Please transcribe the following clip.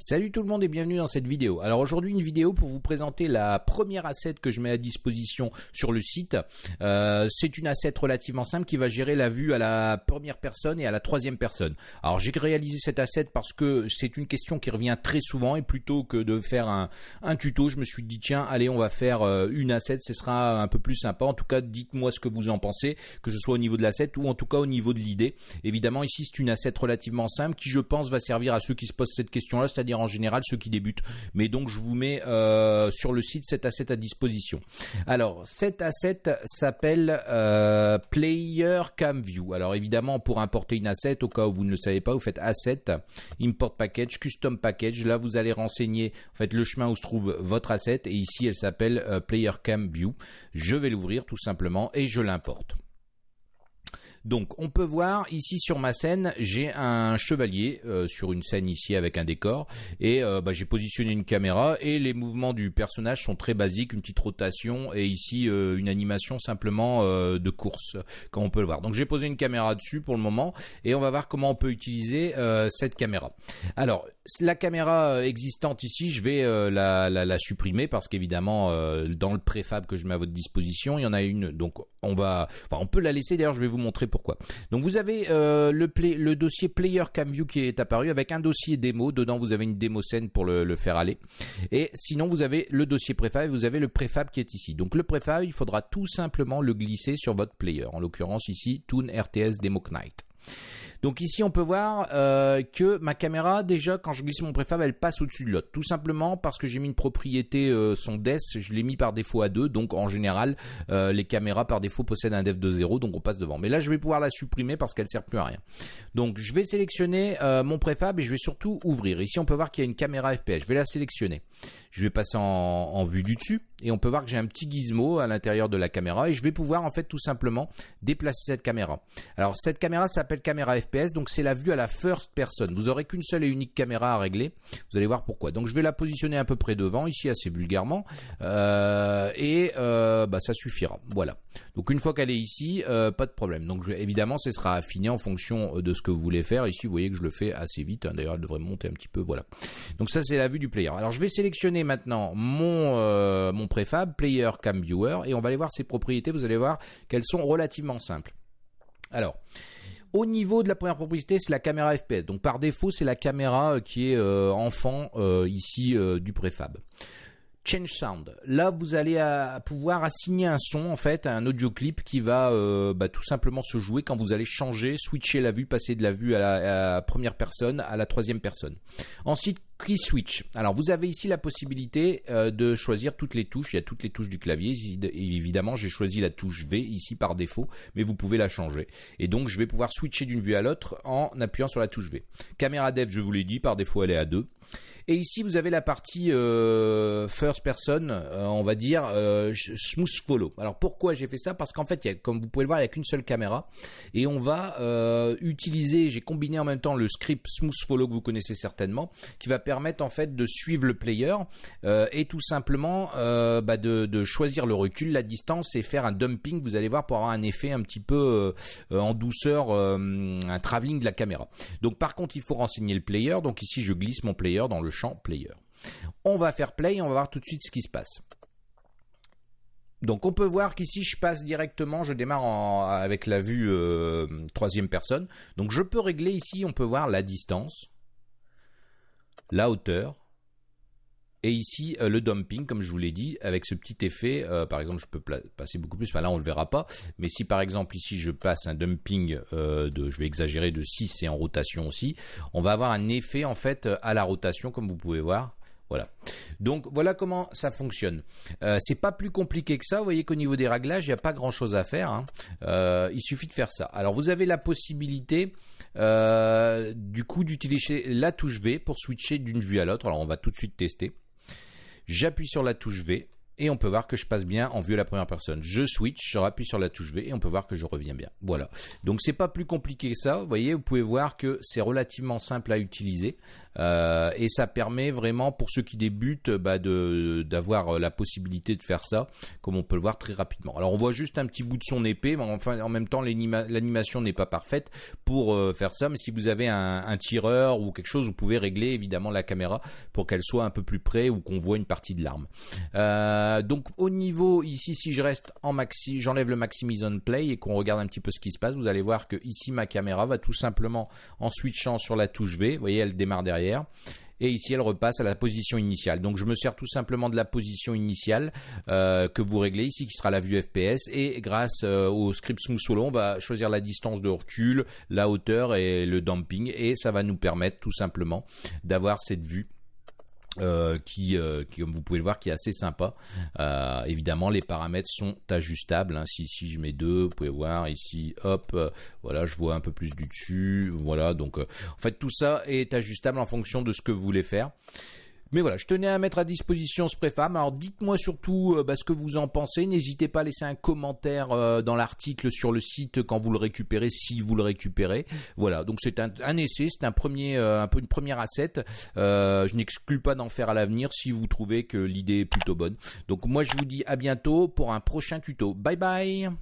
Salut tout le monde et bienvenue dans cette vidéo. Alors aujourd'hui une vidéo pour vous présenter la première asset que je mets à disposition sur le site. Euh, c'est une asset relativement simple qui va gérer la vue à la première personne et à la troisième personne. Alors j'ai réalisé cette asset parce que c'est une question qui revient très souvent et plutôt que de faire un, un tuto, je me suis dit tiens allez on va faire euh, une asset, ce sera un peu plus sympa. En tout cas dites-moi ce que vous en pensez, que ce soit au niveau de l'asset ou en tout cas au niveau de l'idée. Évidemment ici c'est une asset relativement simple qui je pense va servir à ceux qui se posent cette question là, c'est-à-dire en général ceux qui débutent. Mais donc je vous mets euh, sur le site cet asset à disposition. Alors cet asset s'appelle euh, Player Cam View. Alors évidemment pour importer une asset, au cas où vous ne le savez pas, vous faites Asset, Import Package, Custom Package. Là vous allez renseigner en fait le chemin où se trouve votre asset et ici elle s'appelle euh, Player Cam View. Je vais l'ouvrir tout simplement et je l'importe. Donc on peut voir ici sur ma scène, j'ai un chevalier euh, sur une scène ici avec un décor et euh, bah, j'ai positionné une caméra et les mouvements du personnage sont très basiques, une petite rotation et ici euh, une animation simplement de course comme on peut le voir. Donc j'ai posé une caméra dessus pour le moment et on va voir comment on peut utiliser cette caméra. Alors la caméra existante ici, je vais la, la, supprimer parce qu'évidemment dans le préfab que je mets à votre disposition, il y en a une donc on va, enfin on peut la laisser d'ailleurs je vais vous montrer pourquoi. Donc vous avez euh, le, le dossier Player Camview qui est apparu avec un dossier démo. Dedans vous avez une démo scène pour le, faire aller. Et sinon vous avez le dossier préfab et vous avez le préfab qui est ici. Donc le préfab il faudra tout simplement le glisser sur votre player. En l'occurrence ici Toon RTS Demo Knight. Donc ici, on peut voir euh, que ma caméra, déjà, quand je glisse mon préfab, elle passe au-dessus de l'autre. Tout simplement parce que j'ai mis une propriété euh, son DES, je l'ai mis par défaut à 2. Donc en général, euh, les caméras par défaut possèdent un def de 0, donc on passe devant. Mais là, je vais pouvoir la supprimer parce qu'elle sert plus à rien. Donc je vais sélectionner mon préfab et je vais surtout ouvrir. Ici, on peut voir qu'il y a une caméra FPS. Je vais la sélectionner. Je vais passer en, vue du dessus et on peut voir que j'ai un petit gizmo à l'intérieur de la caméra et je vais pouvoir en fait tout simplement déplacer cette caméra. Alors cette caméra s'appelle caméra FPS donc c'est la vue à la first person. Vous aurez qu'une seule et unique caméra à régler. Vous allez voir pourquoi. Donc je vais la positionner un peu près devant ici assez vulgairement euh, et euh, bah, ça suffira. Voilà. Donc une fois qu'elle est ici, euh, pas de problème. Donc évidemment ce sera affiné en fonction de ce que vous voulez faire. Ici vous voyez que je le fais assez vite. Hein. D'ailleurs elle devrait monter un petit peu. Voilà. Donc ça c'est la vue du player. Alors je vais sélectionner maintenant mon, euh, préfab, Player Cam Viewer, et on va aller voir ses propriétés. Vous allez voir qu'elles sont relativement simples. Alors, au niveau de la première propriété, c'est la caméra FPS. Donc par défaut, c'est la caméra euh, qui est euh, enfant ici du préfab. Change Sound. Là, vous allez pouvoir assigner un son, en fait, à un audio clip qui va bah, tout simplement se jouer quand vous allez changer, switcher la vue, passer de la vue à la première personne à la troisième personne. Ensuite, Key Switch. Alors vous avez ici la possibilité euh, de choisir toutes les touches. Il y a toutes les touches du clavier. évidemment, j'ai choisi la touche V ici par défaut, mais vous pouvez la changer. Et donc je vais pouvoir switcher d'une vue à l'autre en appuyant sur la touche V. Caméra Dev, je vous l'ai dit, par défaut elle est à 2. Et ici vous avez la partie euh, first person, euh, on va dire smooth follow. Alors pourquoi j'ai fait ça? Parce qu'en fait, comme vous pouvez le voir, il n'y a qu'une seule caméra et on va utiliser. J'ai combiné en même temps le script smooth follow que vous connaissez certainement, qui va permettre en fait de suivre le player euh, et tout simplement euh, bah, de, choisir le recul, la distance et faire un dumping. Vous allez voir pour avoir un effet un petit peu euh, en douceur, un travelling de la caméra. Donc par contre, il faut renseigner le player. Donc ici, je glisse mon player dans le champ player. On va faire play on va voir tout de suite ce qui se passe. Donc on peut voir qu'ici je passe directement, je démarre avec la vue troisième personne. Donc je peux régler ici, on peut voir la distance la hauteur, et ici, euh, le dumping, comme je vous l'ai dit, avec ce petit effet, euh, par exemple, je peux passer beaucoup plus, là on le verra pas, mais si par exemple ici je passe un dumping euh, de, je vais exagérer, de 6 et en rotation aussi, on va avoir un effet en fait à la rotation, comme vous pouvez voir, voilà. Donc voilà comment ça fonctionne. C'est pas plus compliqué que ça. Vous voyez qu'au niveau des réglages, il n'y a pas grand chose à faire. Hein. Il suffit de faire ça. Alors vous avez la possibilité euh, du coup d'utiliser la touche V pour switcher d'une vue à l'autre. Alors on va tout de suite tester. J'appuie sur la touche V et on peut voir que je passe bien en vue à la première personne. Je switch, je rappuie sur la touche V et on peut voir que je reviens bien. Voilà. Donc c'est pas plus compliqué que ça. Vous voyez, vous pouvez voir que c'est relativement simple à utiliser euh, et ça permet vraiment pour ceux qui débutent bah, d'avoir euh, la possibilité de faire ça, comme on peut le voir très rapidement. Alors on voit juste un petit bout de son épée, mais enfin en même temps l'animation n'est pas parfaite. Pour faire ça. Mais si vous avez un, tireur ou quelque chose, vous pouvez régler évidemment la caméra pour qu'elle soit un peu plus près ou qu'on voit une partie de l'arme. donc au niveau ici, si je reste en maxi, j'enlève le Maximise on Play et qu'on regarde un petit peu ce qui se passe, vous allez voir que ici ma caméra va tout simplement en switchant sur la touche V, vous voyez elle démarre derrière et ici elle repasse à la position initiale. Donc je me sers tout simplement de la position initiale euh, que vous réglez ici qui sera la vue FPS et grâce euh, au script Smooth Solo on va choisir la distance de recul, la hauteur et le damping et ça va nous permettre tout simplement d'avoir cette vue euh, qui, euh, comme vous pouvez le voir, qui est assez sympa. Euh, évidemment, les paramètres sont ajustables. Hein. Si, si je mets deux, vous pouvez voir ici, hop, voilà, je vois un peu plus du dessus. Voilà, donc en fait, tout ça est ajustable en fonction de ce que vous voulez faire. Mais voilà, je tenais à mettre à disposition ce préfab. Alors dites-moi surtout euh, bah, ce que vous en pensez. N'hésitez pas à laisser un commentaire euh, dans l'article sur le site quand vous le récupérez, si vous le récupérez. Voilà, donc c'est un, essai, c'est un premier, euh, un peu une première asset. je n'exclus pas d'en faire à l'avenir si vous trouvez que l'idée est plutôt bonne. Donc moi je vous dis à bientôt pour un prochain tuto. Bye bye